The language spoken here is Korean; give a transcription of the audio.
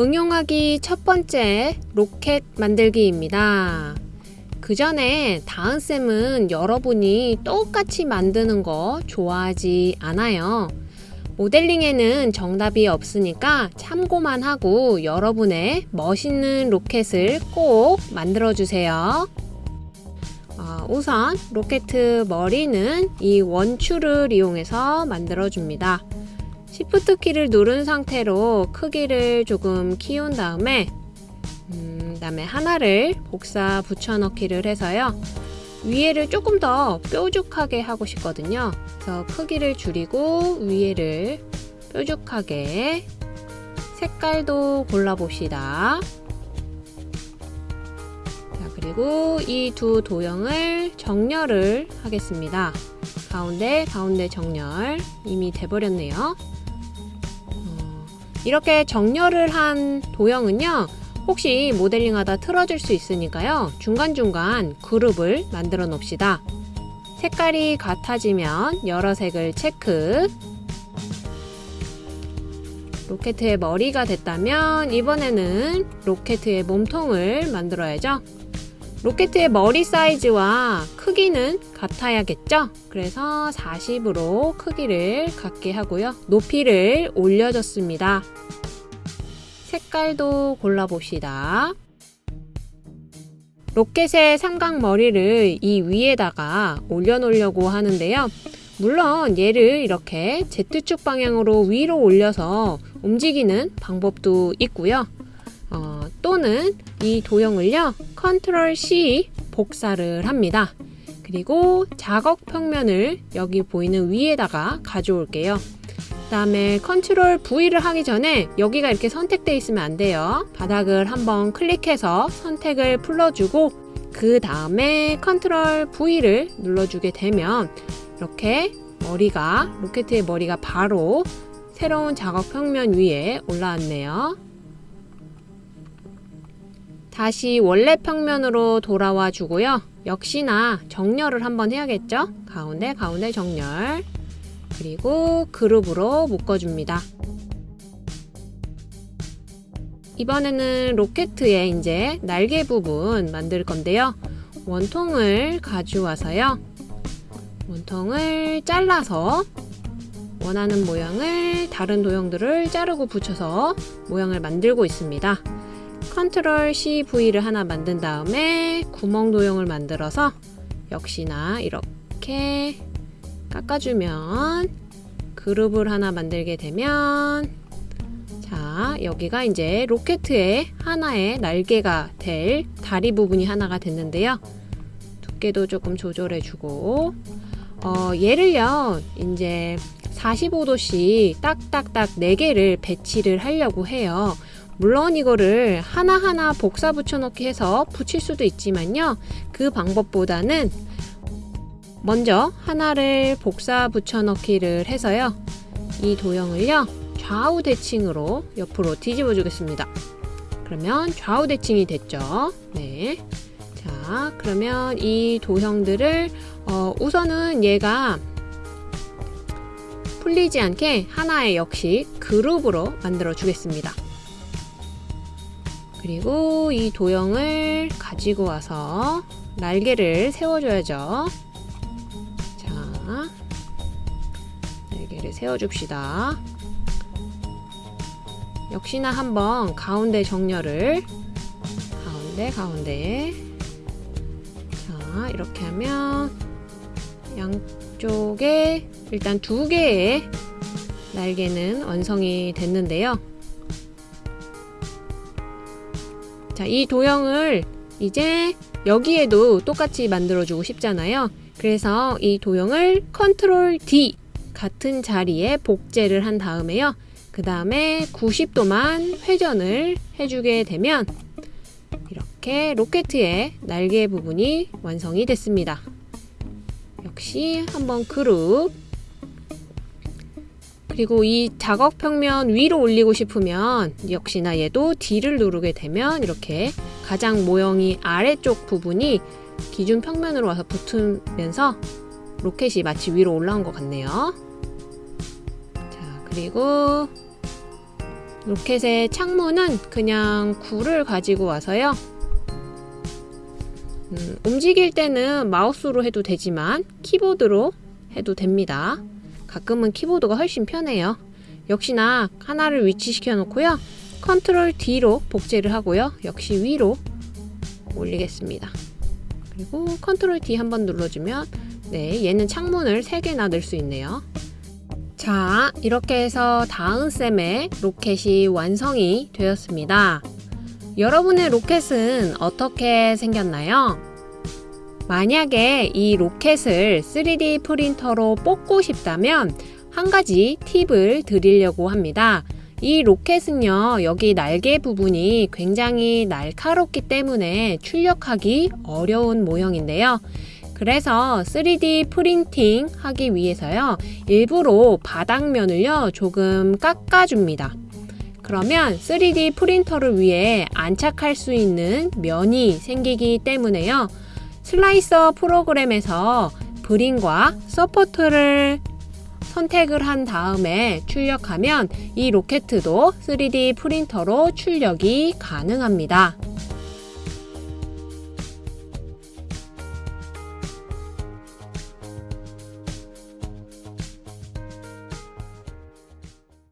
응용하기 첫 번째 로켓 만들기입니다. 그 전에 다은쌤은 여러분이 똑같이 만드는 거 좋아하지 않아요. 모델링에는 정답이 없으니까 참고만 하고 여러분의 멋있는 로켓을 꼭 만들어 주세요. 어, 우선 로켓 머리는 이 원추를 이용해서 만들어 줍니다. 시프트 키를 누른 상태로 크기를 조금 키운 다음에 음, 다음에 하나를 복사 붙여넣기를 해서요. 위에를 조금 더 뾰족하게 하고 싶거든요. 그래서 크기를 줄이고 위에를 뾰족하게 색깔도 골라봅시다. 자, 그리고 이 두 도형을 정렬을 하겠습니다. 가운데 가운데 정렬 이미 돼버렸네요. 어, 이렇게 정렬을 한 도형은요. 혹시 모델링하다 틀어질 수 있으니까요. 중간중간 그룹을 만들어 놓읍시다. 색깔이 같아지면 여러 색을 체크 로켓의 머리가 됐다면 이번에는 로켓의 몸통을 만들어야죠. 로켓의 머리 사이즈와 크기는 같아야겠죠? 그래서 40으로 크기를 같게 하고요. 높이를 올려줬습니다. 색깔도 골라봅시다. 로켓의 삼각머리를 이 위에다가 올려놓으려고 하는데요. 물론 얘를 이렇게 Z축 방향으로 위로 올려서 움직이는 방법도 있고요. 어, 또는 이 도형을요. 컨트롤 C 복사를 합니다. 그리고 작업 평면을 여기 보이는 위에다가 가져올게요. 그 다음에 컨트롤 V를 하기 전에 여기가 이렇게 선택되어 있으면 안 돼요. 바닥을 한번 클릭해서 선택을 풀어주고 그 다음에 컨트롤 V를 눌러주게 되면 이렇게 머리가 로켓의 머리가 바로 새로운 작업 평면 위에 올라왔네요. 다시 원래 평면으로 돌아와 주고요. 역시나 정렬을 한번 해야겠죠? 가운데 가운데 정렬 그리고 그룹으로 묶어줍니다. 이번에는 로켓의 이제 날개 부분 만들 건데요. 원통을 가져와서요. 원통을 잘라서 원하는 모양을 다른 도형들을 자르고 붙여서 모양을 만들고 있습니다. 컨트롤 CV를 하나 만든 다음에 구멍 도형을 만들어서 역시나 이렇게 깎아주면 그룹을 하나 만들게 되면 자 여기가 이제 로켓의 하나의 날개가 될 다리 부분이 하나가 됐는데요. 두께도 조금 조절해 주고 어, 얘를요 이제 45도씩 딱딱딱 4개를 배치를 하려고 해요 물론 이거를 하나하나 복사 붙여넣기 해서 붙일 수도 있지만요 그 방법보다는 먼저 하나를 복사 붙여넣기를 해서요. 이 도형을요. 좌우 대칭으로 옆으로 뒤집어 주겠습니다. 그러면 좌우 대칭이 됐죠. 네. 자, 그러면 이 도형들을 어, 우선은 얘가 풀리지 않게 하나의 역시 그룹으로 만들어 주겠습니다. 그리고 이 도형을 가지고 와서 날개를 세워줘야죠. 날개를 세워줍시다. 역시나 한번 가운데 정렬을 가운데 가운데 자 이렇게 하면 양쪽에 일단 두 개의 날개는 완성이 됐는데요. 자, 이 도형을 이제 여기에도 똑같이 만들어주고 싶잖아요. 그래서 이 도형을 컨트롤 D 같은 자리에 복제를 한 다음에요. 그 다음에 90도만 회전을 해주게 되면 이렇게 로켓의 날개 부분이 완성이 됐습니다. 역시 한번 그룹 그리고 이 작업 평면 위로 올리고 싶으면 역시나 얘도 D를 누르게 되면 이렇게 가장 모형이 아래쪽 부분이 기준 평면으로 와서 붙으면서 로켓이 마치 위로 올라온 것 같네요. 자, 그리고 로켓의 창문은 그냥 구를 가지고 와서요. 음, 움직일 때는 마우스로 해도 되지만 키보드로 해도 됩니다. 가끔은 키보드가 훨씬 편해요. 역시나 하나를 위치시켜 놓고요. 컨트롤 D로 복제를 하고요. 역시 위로 올리겠습니다. 그리고 컨트롤 D 한번 눌러주면 네, 얘는 창문을 3개나 넣을 수 있네요. 자, 이렇게 해서 다음 쌤의 로켓이 완성이 되었습니다. 여러분의 로켓은 어떻게 생겼나요? 만약에 이 로켓을 3D 프린터로 뽑고 싶다면 한 가지 팁을 드리려고 합니다. 이 로켓은요, 여기 날개 부분이 굉장히 날카롭기 때문에 출력하기 어려운 모형인데요. 그래서 3D 프린팅 하기 위해서요, 일부러 바닥면을요, 조금 깎아줍니다. 그러면 3D 프린터를 위해 안착할 수 있는 면이 생기기 때문에요. slicer 프로그램에서 brim과 support를 선택을 한 다음에 출력하면 이 로켓도 3D 프린터로 출력이 가능합니다.